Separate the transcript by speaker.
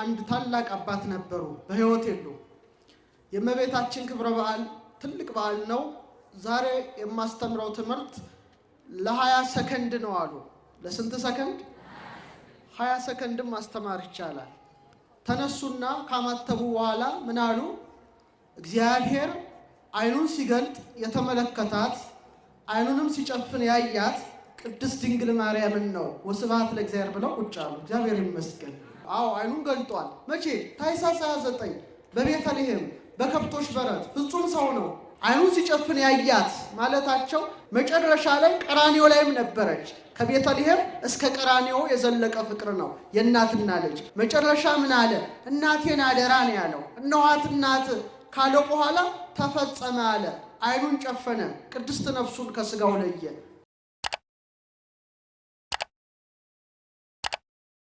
Speaker 1: አንድ ታላቅ አባት ነበሩ። በሕይወት የሉ። የእመቤታችን ክብረ በዓል ትልቅ በዓል ነው። ዛሬ የማስተምረው ትምህርት ለሀያ ሰከንድ ነው አሉ። ለስንት ሰከንድ? ሀያ ሰከንድም ማስተማር ይቻላል። ተነሱና ካማተቡ በኋላ ምን አሉ? እግዚአብሔር ዓይኑን ሲገልጥ የተመለከታት ዓይኑንም ሲጨፍን ያያት ቅድስት ድንግል ማርያምን ነው። ወስብሐት ለእግዚአብሔር ብለው ቁጭ አሉ። እግዚአብሔር ይመስገን። አዎ ዓይኑን ገልጧል። መቼ? ታኅሳስ 29 በቤተልሔም በከብቶች በረት ፍጹም ሰው ነው። ዓይኑን ሲጨፍን ያያት ማለታቸው መጨረሻ ላይ ቀራኒዮ ላይም ነበረች። ከቤተልሔም እስከ ቀራኒዮ የዘለቀ ፍቅር ነው የእናትና ልጅ። መጨረሻ ምን አለ? እናቴን አደራ ነው ያለው። እነኋት እናት ካለው በኋላ ተፈጸመ አለ። ዓይኑን ጨፈነ፣ ቅድስት ነፍሱን ከስጋው ለየ።